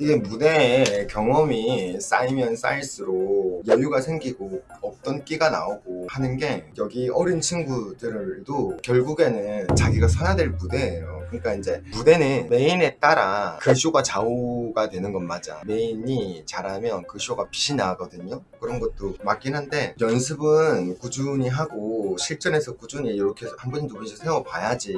이게 무대에 경험이 쌓이면 쌓일수록 여유가 생기고 없던 끼가 나오고 하는 게 여기 어린 친구들도 결국에는 자기가 서야 될 무대예요. 그러니까 이제 무대는 메인에 따라 그 쇼가 좌우가 되는 건 맞아. 메인이 잘하면 그 쇼가 빛이 나거든요. 그런 것도 맞긴 한데 연습은 꾸준히 하고 실전에서 꾸준히 이렇게 한 번 두 번씩 세워봐야지.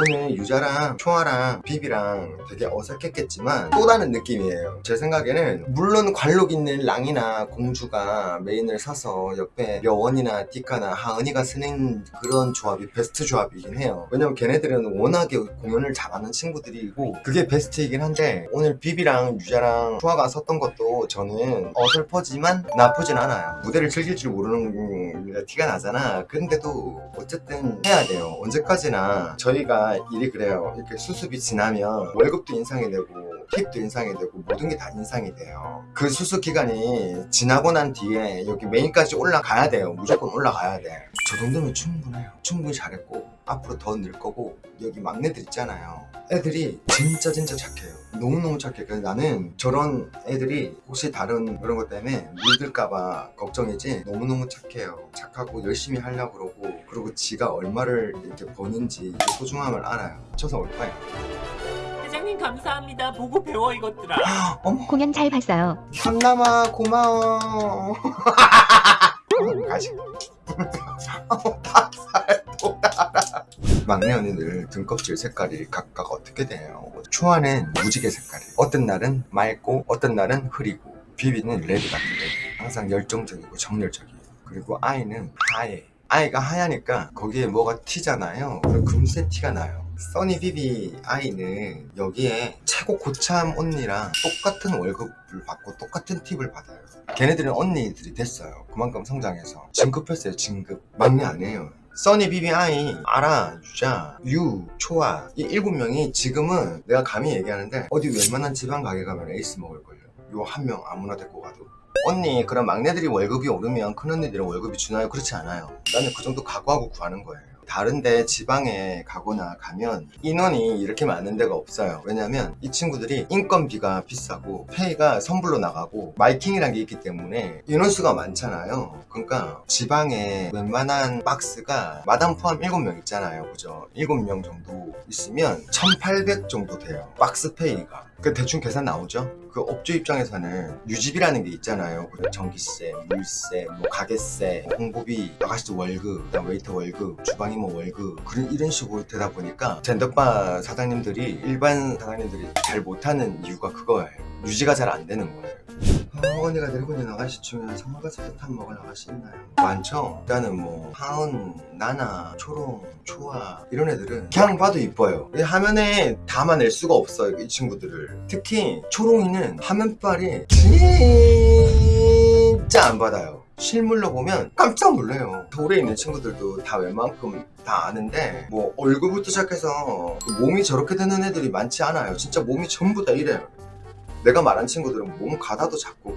오늘 유자랑 초아랑 비비랑 되게 어색했겠지만 또 다른 느낌이에요. 제 생각에는 물론 관록 있는 랑이나 공주가 메인을 서서 옆에 여원이나 디카나 하은이가 쓰는 그런 조합이 베스트 조합이긴 해요. 왜냐면 걔네들은 워낙에 공연을 잘하는 친구들이고 그게 베스트이긴 한데 오늘 비비랑 유자랑 초아가 섰던 것도 저는 어설퍼지만 나쁘진 않아요. 무대를 즐길 줄 모르는 게 티가 나잖아. 근데도 어쨌든 해야 돼요. 언제까지나 저희가 일이 그래요. 이렇게 수습이 지나면 월급도 인상이 되고 팁도 인상이 되고 모든 게 다 인상이 돼요. 그 수습 기간이 지나고 난 뒤에 여기 메인까지 올라가야 돼요. 무조건 올라가야 돼저 정도면 충분해요. 충분히 잘했고 앞으로 더 늘 거고 여기 막내들 있잖아요. 애들이 진짜 진짜 착해요. 너무너무 착해 그래서 나는 저런 애들이 혹시 다른 그런 것 때문에 물들까봐 걱정이지 너무너무 착해요. 착하고 열심히 하려고 그러고 그리고 지가 얼마를 이렇게 버는지 그 소중함을 알아요. 쳐서 올 거예요 회장님 감사합니다. 보고 배워 이것들아. 어머. 공연 잘 봤어요. 현남아 고마워. 가시 막내 언니들 등껍질 색깔이 각각 어떻게 돼요? 초아는 무지개 색깔이. 어떤 날은 맑고 어떤 날은 흐리고. 비비는 red 같은 red 항상 열정적이고 정열적이에요. 그리고 아이는 하얘. 아이가 하얘니까 거기에 뭐가 튀잖아요. 그럼 금세 티가 나요 써니 비비 아이는 여기에 최고 고참 언니랑 똑같은 월급을 받고 똑같은 팁을 받아요. 걔네들은 언니들이 됐어요. 그만큼 성장해서. 진급했어요 진급. 막내 아니에요. 써니 비비 아이 아라 유자. 유 초아. 이 일곱 명이 지금은 내가 감히 얘기하는데 어디 웬만한 지방 가게 가면 에이스 먹을걸요. 요 한 명 아무나 데리고 가도. 언니 그럼 막내들이 월급이 오르면 큰언니들은 월급이 주나요? 그렇지 않아요. 나는 그 정도 각오하고 구하는 거예요 다른데 지방에 가거나 가면 인원이 이렇게 많은 데가 없어요. 왜냐면 이 친구들이 인건비가 비싸고 페이가 선불로 나가고 마이킹이란 게 있기 때문에 인원수가 많잖아요. 그러니까 지방에 웬만한 박스가 마담 포함 7명 있잖아요. 그죠? 7명 정도 있으면 1800 정도 돼요. 박스 페이가 그 대충 계산 나오죠? 그 업주 입장에서는 유지비라는 게 있잖아요. 그 전기세, 물세, 뭐 가게세, 홍보비, 아가씨도 월급, 웨이터 월급, 주방이 뭐 월급 그런 이런 식으로 되다 보니까 젠더바 사장님들이 일반 사장님들이 잘 못하는 이유가 그거예요. 유지가 잘 안 되는 거예요 데리고 있는 아가씨 중에 선물같이 뜻한 먹을 아가씨 있나요? 많죠? 일단은 뭐 하은, 나나, 초롱, 초아 이런 애들은 그냥 봐도 이뻐요. 이 화면에 담아낼 수가 없어요 이 친구들을. 특히 초롱이는 화면빨이 진짜 안 받아요. 실물로 보면 깜짝 놀래요. 서울에 있는 친구들도 다 웬만큼 다 아는데 뭐 얼굴부터 시작해서 몸이 저렇게 되는 애들이 많지 않아요. 진짜 몸이 전부 다 이래요 내가 말한 친구들은 몸 가다도 작고